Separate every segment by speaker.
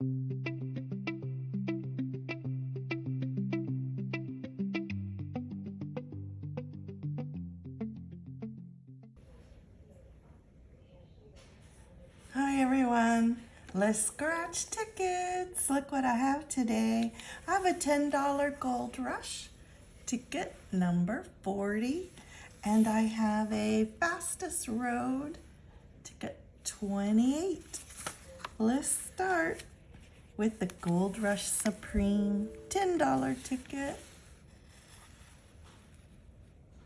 Speaker 1: Hi everyone, let's scratch tickets. Look what I have today. I have a $10 Gold Rush ticket number 40 and I have a Fastest Road ticket 28. Let's start with the Gold Rush Supreme $10 ticket.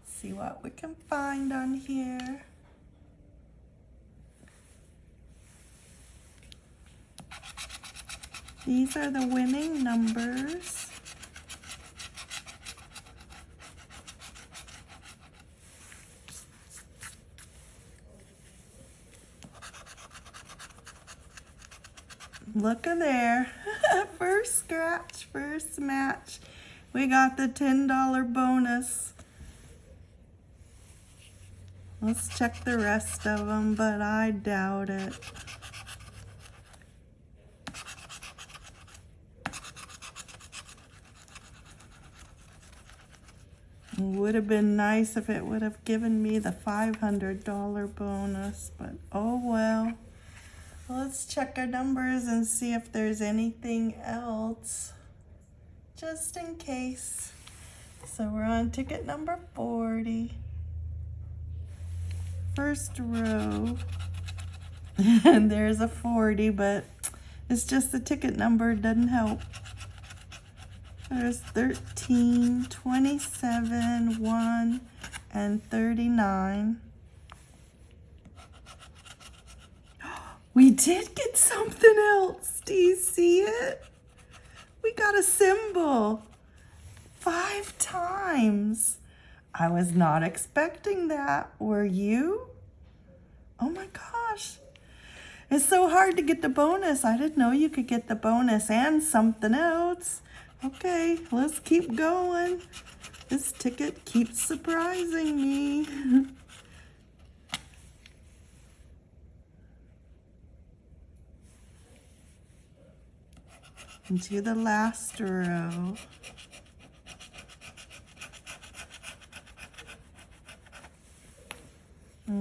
Speaker 1: See what we can find on here. These are the winning numbers. Look at there. first scratch, first match. We got the $10 bonus. Let's check the rest of them, but I doubt it. Would have been nice if it would have given me the $500 bonus, but oh well. Let's check our numbers and see if there's anything else, just in case. So we're on ticket number 40. First row, and there's a 40, but it's just the ticket number, doesn't help. There's 13, 27, 1, and 39. We did get something else. Do you see it? We got a symbol. Five times. I was not expecting that. Were you? Oh my gosh. It's so hard to get the bonus. I didn't know you could get the bonus and something else. Okay, let's keep going. This ticket keeps surprising me. Into the last row.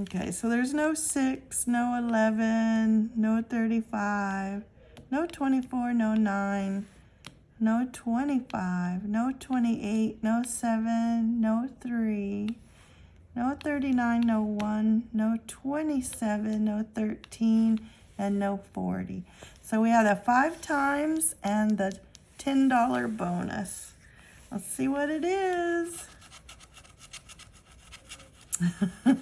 Speaker 1: Okay, so there's no 6, no 11, no 35, no 24, no 9, no 25, no 28, no 7, no 3, no 39, no 1, no 27, no 13, and no 40. So we have a five times and the $10 bonus. Let's see what it is.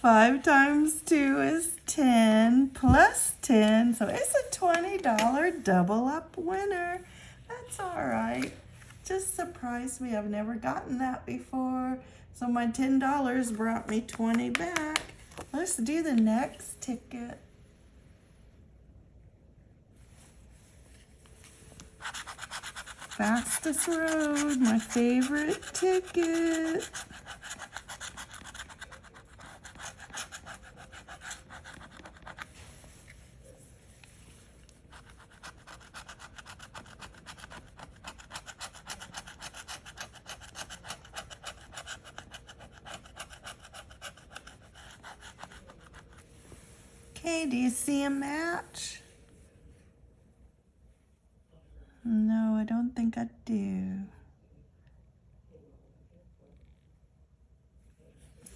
Speaker 1: Five times two is 10 plus 10. So it's a $20 double up winner. That's all right. Just surprised me. I've never gotten that before. So my $10 brought me 20 back. Let's do the next ticket. Fastest Road, my favorite ticket. Okay, do you see a match? No, I don't think I do.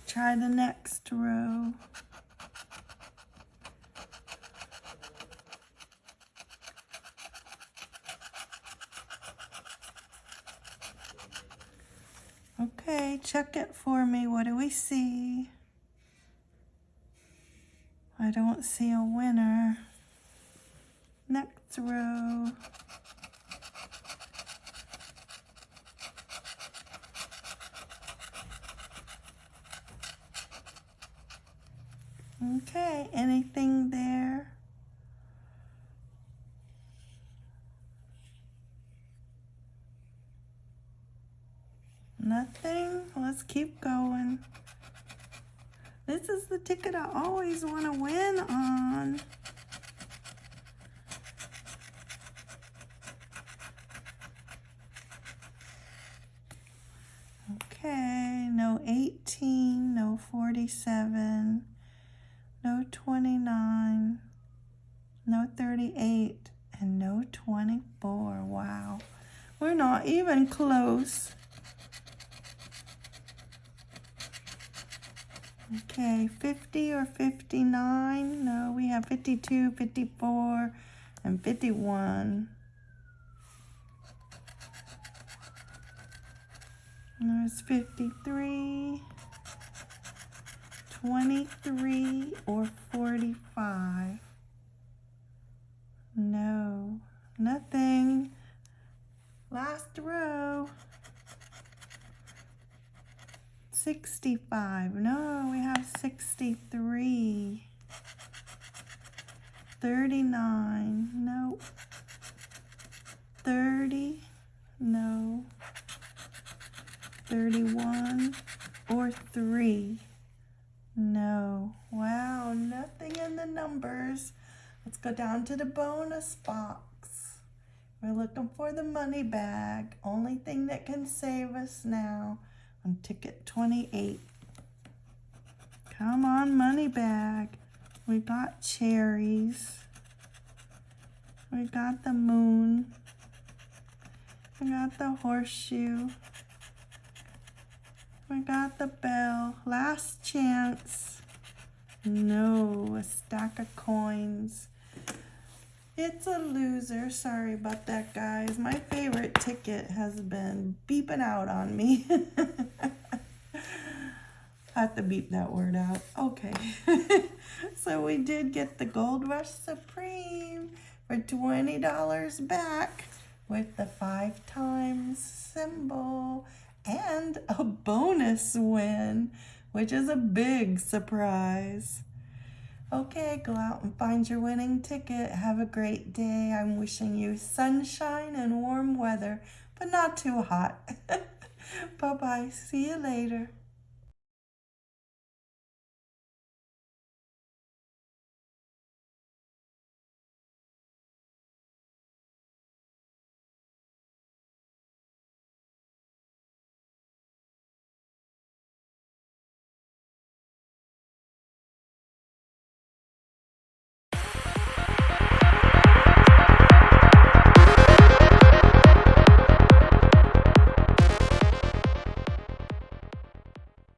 Speaker 1: Try the next row. Okay, check it for me. What do we see? I don't see a winner. Next row. Okay, anything there? Nothing? Let's keep going. This is the ticket I always want to win on. Okay, no 18, no 47. Even close. Okay, 50 or 59? No, we have 52, 54, and 51. And there's 53, 23, or 45. No, nothing. Last row. 65. No, we have 63. 39. No. 30. No. 31 or 3. No. Wow, nothing in the numbers. Let's go down to the bonus box. We're looking for the money bag. Only thing that can save us now on ticket 28. Come on, money bag. We got cherries. We got the moon. We got the horseshoe. We got the bell. Last chance. No, a stack of coins. It's a loser. Sorry about that, guys. My favorite ticket has been beeping out on me. I have to beep that word out. Okay. so we did get the Gold Rush Supreme for $20 back with the five times symbol and a bonus win, which is a big surprise. Okay, go out and find your winning ticket. Have a great day. I'm wishing you sunshine and warm weather, but not too hot. Bye-bye. See you later.